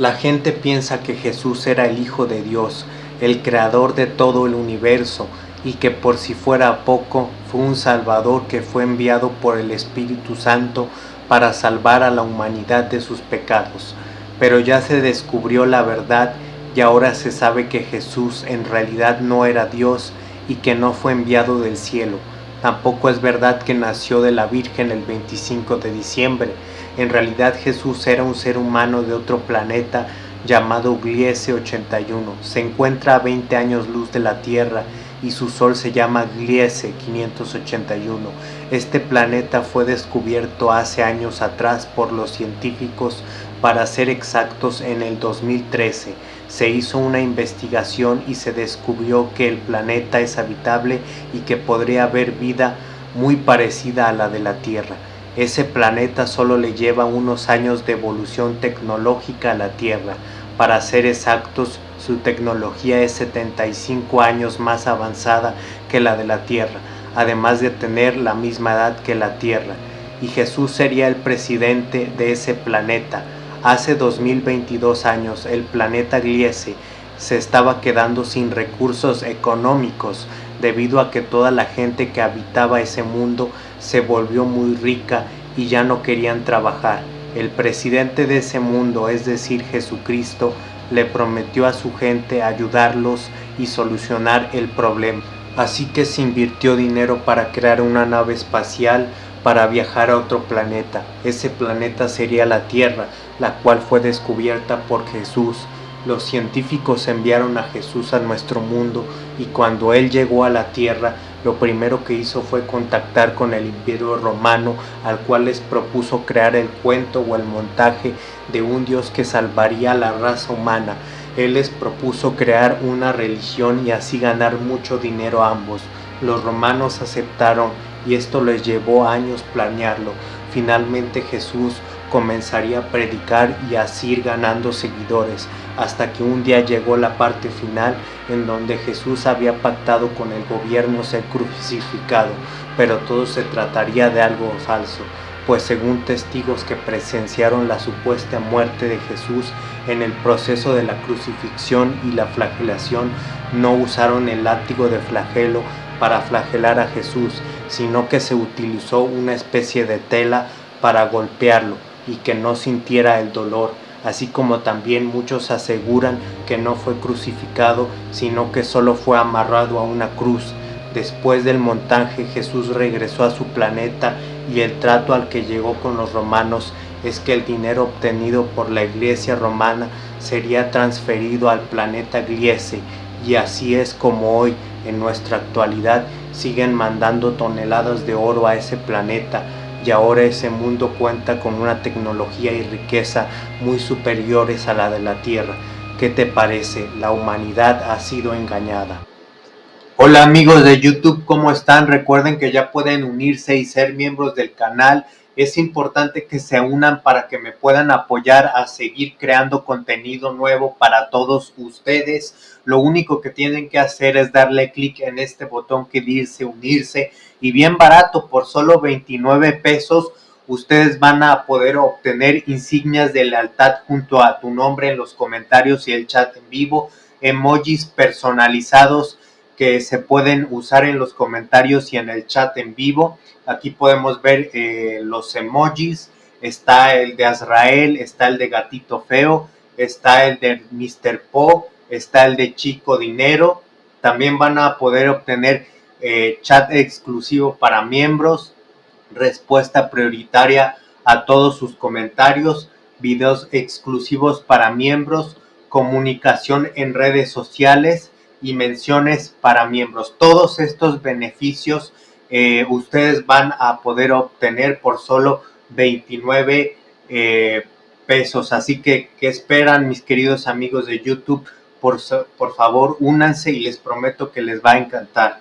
La gente piensa que Jesús era el Hijo de Dios, el creador de todo el universo, y que por si fuera poco, fue un Salvador que fue enviado por el Espíritu Santo para salvar a la humanidad de sus pecados. Pero ya se descubrió la verdad y ahora se sabe que Jesús en realidad no era Dios y que no fue enviado del cielo. Tampoco es verdad que nació de la Virgen el 25 de diciembre, en realidad Jesús era un ser humano de otro planeta llamado Gliese 81. Se encuentra a 20 años luz de la Tierra y su sol se llama Gliese 581. Este planeta fue descubierto hace años atrás por los científicos, para ser exactos en el 2013. Se hizo una investigación y se descubrió que el planeta es habitable y que podría haber vida muy parecida a la de la Tierra. Ese planeta solo le lleva unos años de evolución tecnológica a la Tierra. Para ser exactos, su tecnología es 75 años más avanzada que la de la Tierra, además de tener la misma edad que la Tierra. Y Jesús sería el presidente de ese planeta. Hace 2022 años el planeta Gliese se estaba quedando sin recursos económicos debido a que toda la gente que habitaba ese mundo se volvió muy rica y ya no querían trabajar. El presidente de ese mundo, es decir, Jesucristo, le prometió a su gente ayudarlos y solucionar el problema. Así que se invirtió dinero para crear una nave espacial para viajar a otro planeta. Ese planeta sería la Tierra, la cual fue descubierta por Jesús. Los científicos enviaron a Jesús a nuestro mundo y cuando Él llegó a la Tierra, lo primero que hizo fue contactar con el imperio romano al cual les propuso crear el cuento o el montaje de un Dios que salvaría a la raza humana. Él les propuso crear una religión y así ganar mucho dinero a ambos. Los romanos aceptaron y esto les llevó años planearlo. Finalmente Jesús comenzaría a predicar y así ir ganando seguidores, hasta que un día llegó la parte final en donde Jesús había pactado con el gobierno ser crucificado, pero todo se trataría de algo falso, pues según testigos que presenciaron la supuesta muerte de Jesús en el proceso de la crucifixión y la flagelación, no usaron el látigo de flagelo para flagelar a Jesús, sino que se utilizó una especie de tela para golpearlo y que no sintiera el dolor, así como también muchos aseguran que no fue crucificado, sino que solo fue amarrado a una cruz. Después del montaje Jesús regresó a su planeta y el trato al que llegó con los romanos es que el dinero obtenido por la iglesia romana sería transferido al planeta Gliese y así es como hoy en nuestra actualidad siguen mandando toneladas de oro a ese planeta y ahora ese mundo cuenta con una tecnología y riqueza muy superiores a la de la Tierra. ¿Qué te parece? La humanidad ha sido engañada. Hola amigos de YouTube, ¿cómo están? Recuerden que ya pueden unirse y ser miembros del canal. Es importante que se unan para que me puedan apoyar a seguir creando contenido nuevo para todos ustedes. Lo único que tienen que hacer es darle clic en este botón que dice unirse y bien barato, por solo 29 pesos, ustedes van a poder obtener insignias de lealtad junto a tu nombre en los comentarios y el chat en vivo, emojis personalizados que se pueden usar en los comentarios y en el chat en vivo. Aquí podemos ver eh, los emojis, está el de Azrael, está el de Gatito Feo, está el de Mr. Po, está el de Chico Dinero. También van a poder obtener eh, chat exclusivo para miembros, respuesta prioritaria a todos sus comentarios, videos exclusivos para miembros, comunicación en redes sociales y menciones para miembros. Todos estos beneficios eh, ustedes van a poder obtener por solo 29 eh, pesos. Así que, ¿qué esperan mis queridos amigos de YouTube? Por, por favor, únanse y les prometo que les va a encantar.